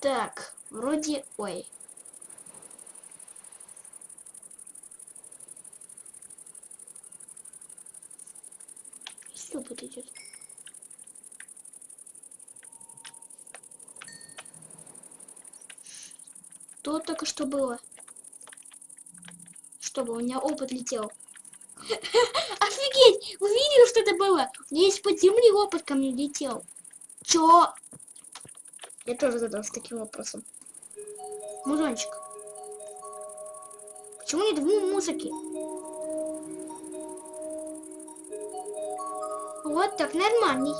Так, вроде... Ой. Что тут идет? Что только что было? Чтобы у меня опыт летел. Офигеть! Вы видели, что это было? У меня есть под земли опыт ко мне летел. Чё? Я тоже задался таким вопросом. Музончик. Почему нет му- музыки? Вот так нормальный.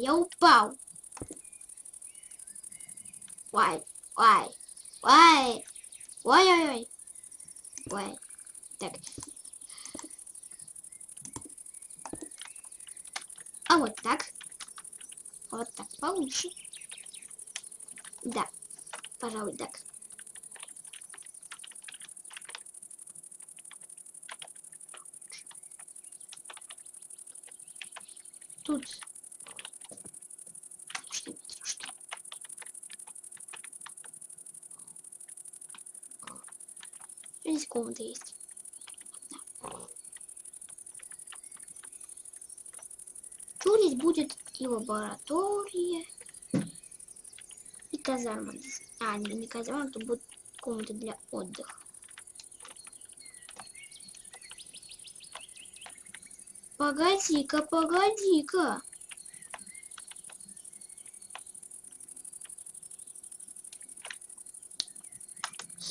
Я упал. Ой, ой, ой, ой, ой, ой, ой. Так. А вот так. Вот так получше. Да, пожалуй, так. Тут Здесь комната есть. Да. Тут здесь будет и лаборатория, и казарма. А, не, не казарма, тут будет комната для отдыха. Погоди-ка, погоди-ка.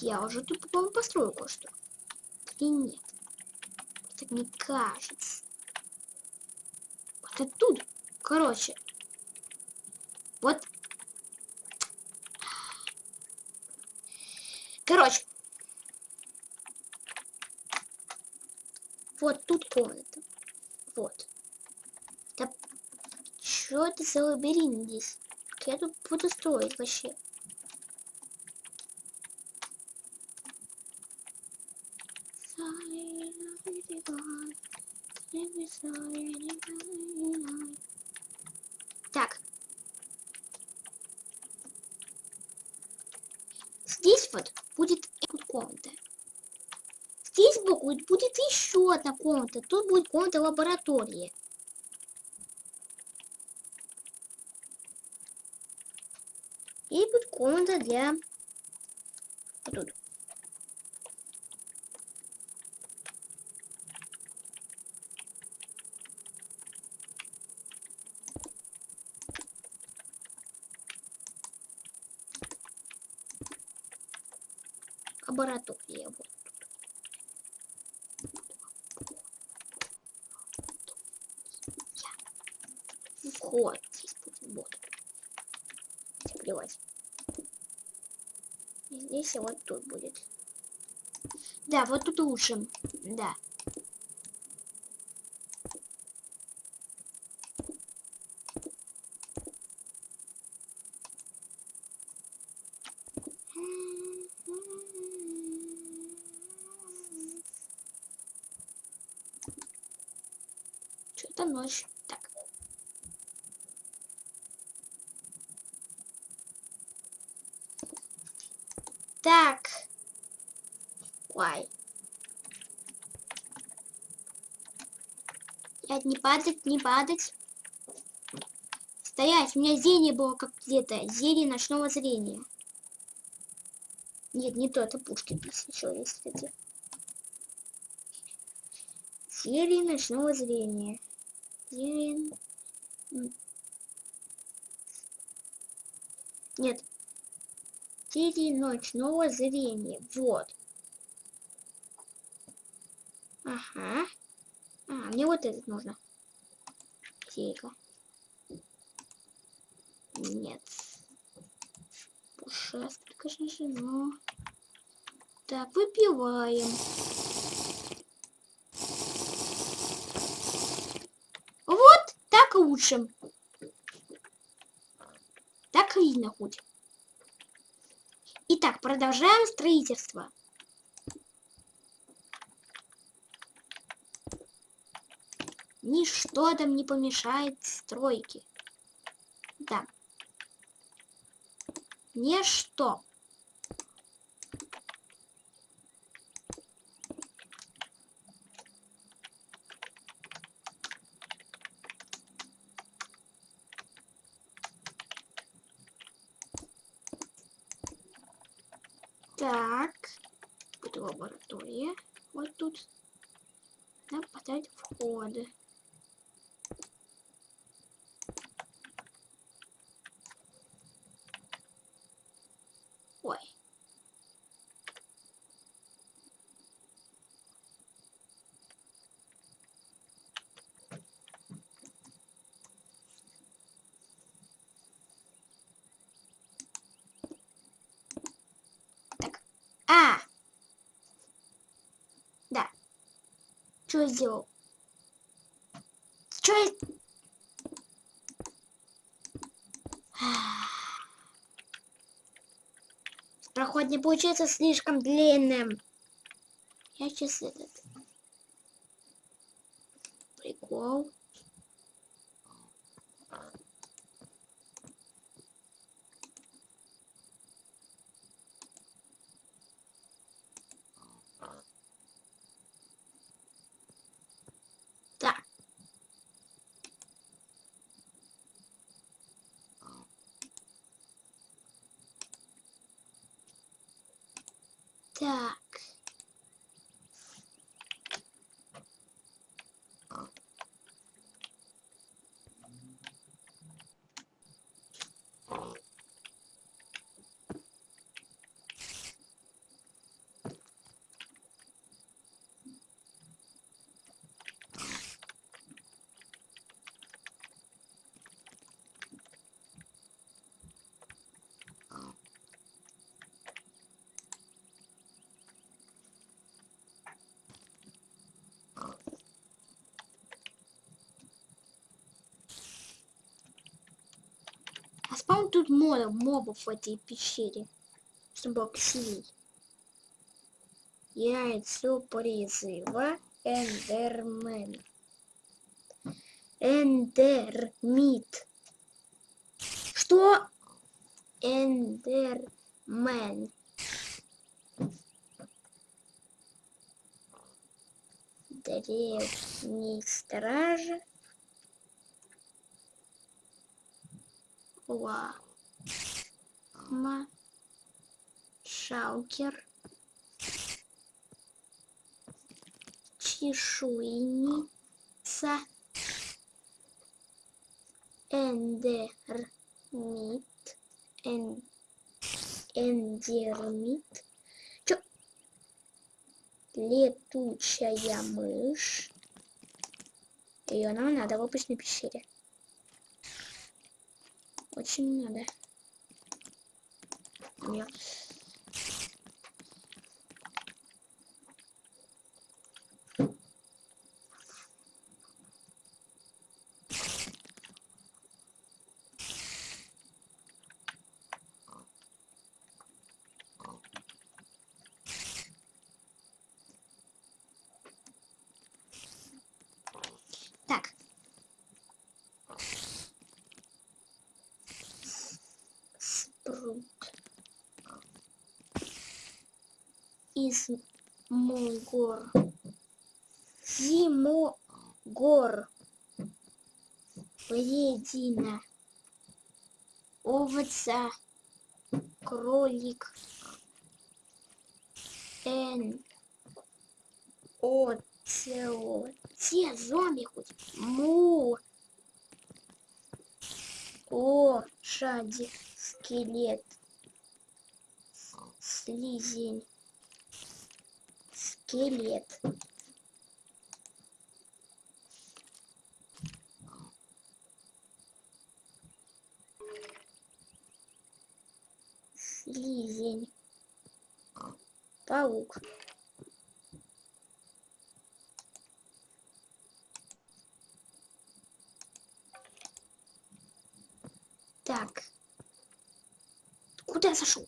Я уже тут, по-моему, построил кое-что. Или нет? Так мне кажется. Вот оттуда. Короче. Вот. Короче. Вот тут комната. Вот. Да что это за лабиринт здесь? Я тут буду строить вообще? Так. Здесь вот будет комната. Здесь сбоку будет еще одна комната. Тут будет комната лаборатории. И будет комната для... Вот тут. лаборатория. Вот. вход здесь будет. Вот. Хотя плевать. И здесь и вот тут будет. Да, вот тут лучше. Да. Что-то ночь. Так. Так. Ой. Нет, не падать, не падать. Стоять, у меня зрение было как где-то. Зрение ночного зрения. Нет, не то, это Пушкин еще есть, кстати. Зелье ночного зрения. Зелень. Нет. Зелье ночного зрения. Вот. Ага. А, мне вот этот нужно. Зелька. Нет. Пушастый, конечно же, но... Так, выпиваем. Вот так лучше. Так видно хоть. Итак, продолжаем строительство. Ничто там не помешает стройке. Да. Ничто. Так. Вот лаборатория. Вот тут. Надо поставить входы. Ой. Так. А! Да. Что я сделал? Что я... Проход не получается слишком длинным. Я сейчас этот... Прикол. Так. Так. А спам тут море мобов в этой пещере. Было красивей. Яйцо призыва Эндермен. Эндермит. Что? Эндермен. Древний стража. Ла. Ма. Шаукер. Чешуйница. Эндермит. Эн... Эндермит. Чё? Летучая мышь. Ее нам надо в обычной пещере. Очень надо. Нет. Так. Спрут. Из Могор. Зимогор. Вредина. Овца. Кролик. Н. Оцелот. Те зомби хоть. Му. Лошадь. Скелет. Слизень. Скелет. Слизень. Паук. Так. Куда я зашел?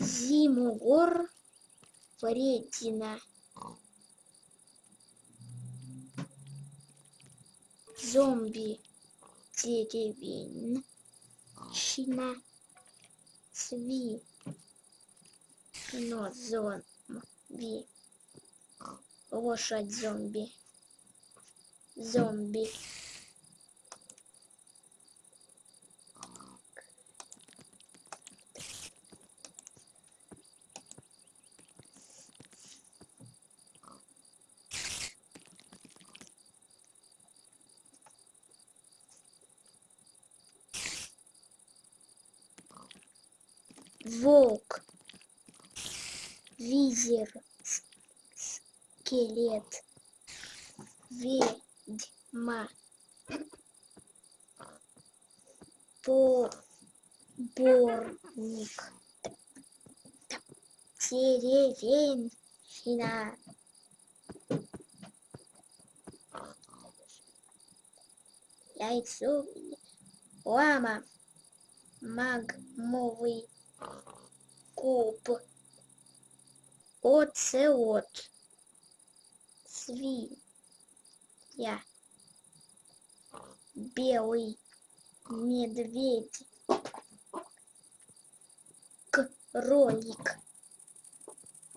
Зимугор вредина. Зомби деревенщина. Сви. Но зомби. Лошадь зомби. Зомби. Волк, визер, скелет, ведьма, поборник, деревенщина, яйцо, лама, магмовый куб, оцелот, свинья, белый медведь, кролик,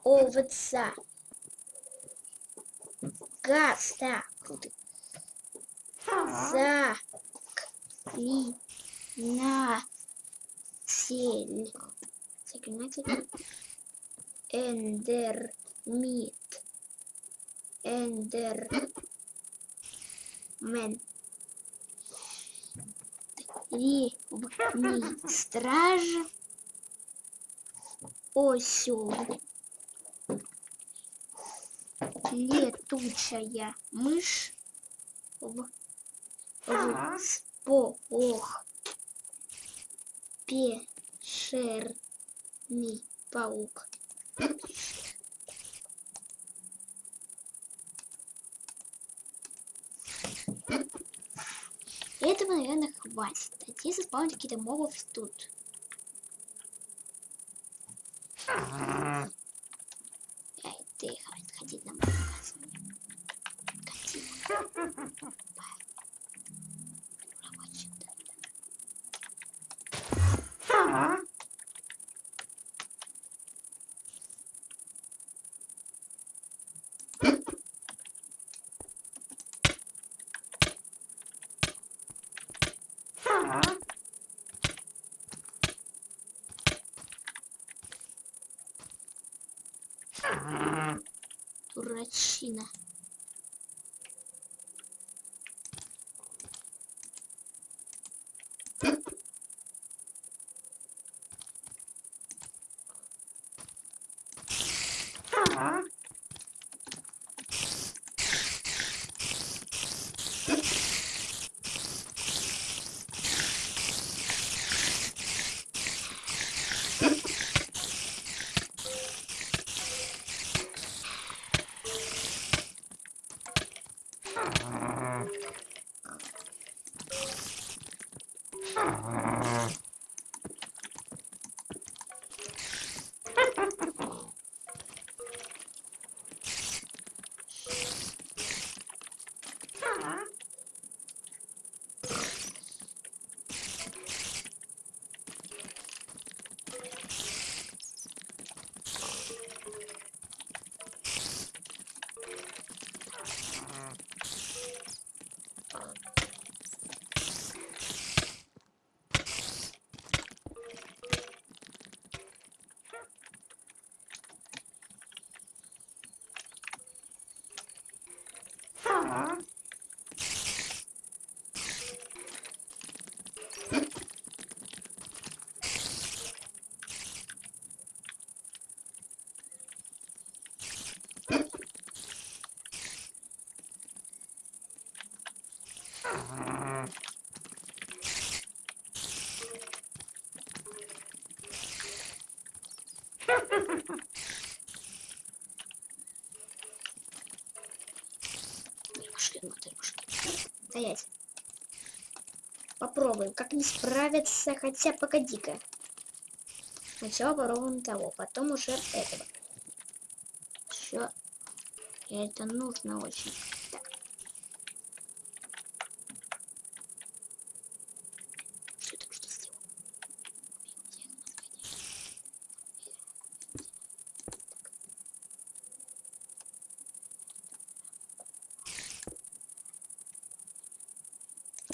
овца, гаста, заклинатель, заклинатель, эндермит, эндермен, древний страж, осел, летучая мышь, в, в сполох, пещерный паук. Этого, наверное, хватит. Если заспавнить какие-то мобов тут. Дурачина. 자. Ha ha ha ha! Стоять. Попробуем, как не справиться, хотя погоди-ка. Сначала попробуем того, потом уже этого. Все. Это нужно очень. Так. Что так что сделал?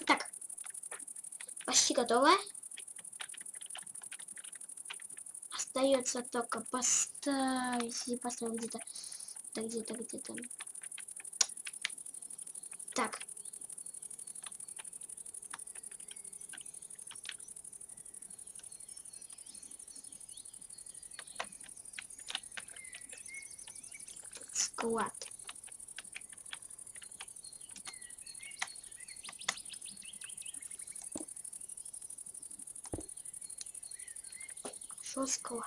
Так. Почти готово. Остается только поставить и поставить где-то. Да где-то, где-то. Так. Склад. Что склад?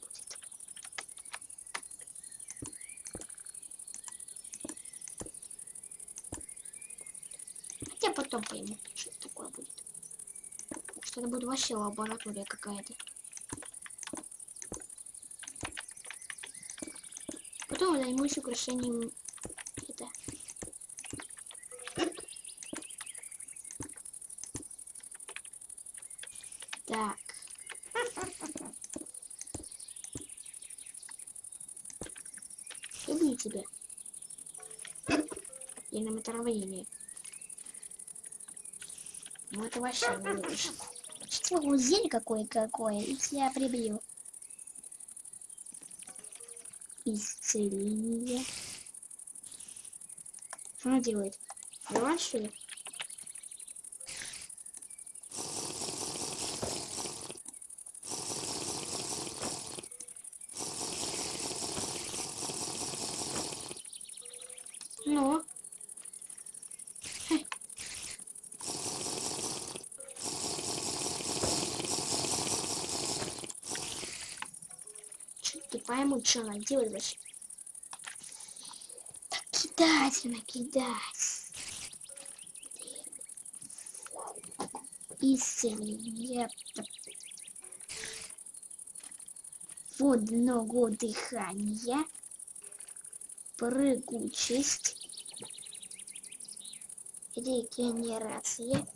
Будет. Хотя потом пойму, что это такое будет. Что это будет вообще лаборатория какая-то. Потом я займусь украшением это. Так. Люблю тебя. И на отравление. Ну это вообще не любишь. Что зель какое-какое, и тебя прибью. Исцеление. Что она делает? Давай что? Ну. Хе. Чё не пойму, что она делает вообще. Так кидать она, кидать. Исцеление. Водного дыхания. Прыгучесть. Регенерация.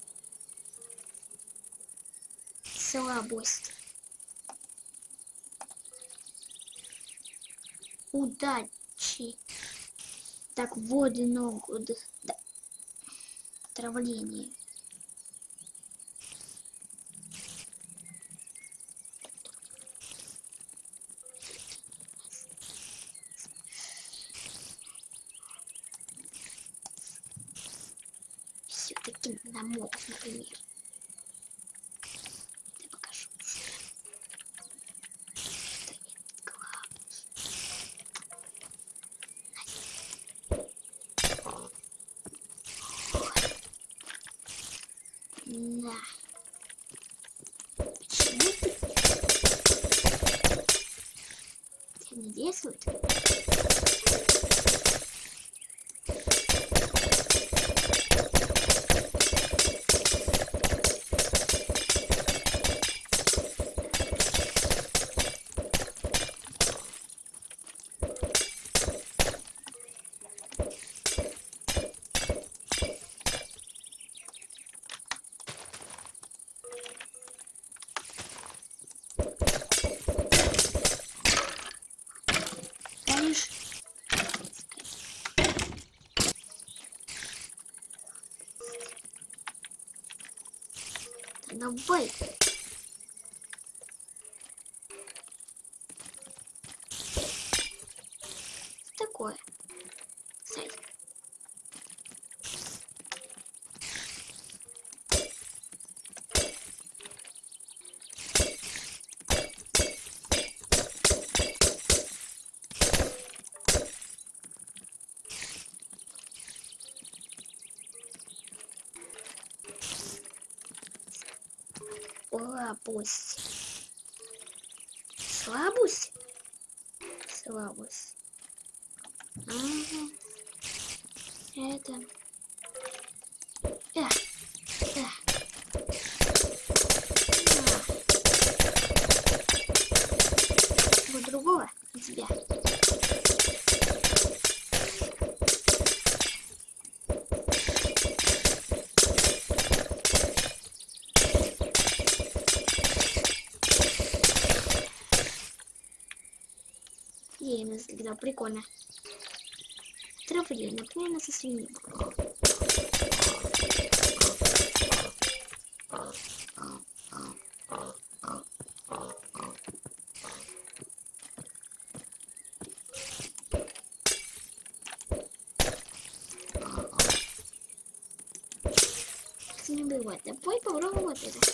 Слабость. Удачи. Так, водного дых... Да. Отравление. допустим, на моб, например. Я покажу. Стоит главный. На. Почему ты? Это не действует? Конечно. Да давай. Что такое? Сайт. Слабость. Слабость? Слабость. Ага. Это... Всегда прикольно. Травление, например, со свиньей. Не бывает. Давай попробуем вот это.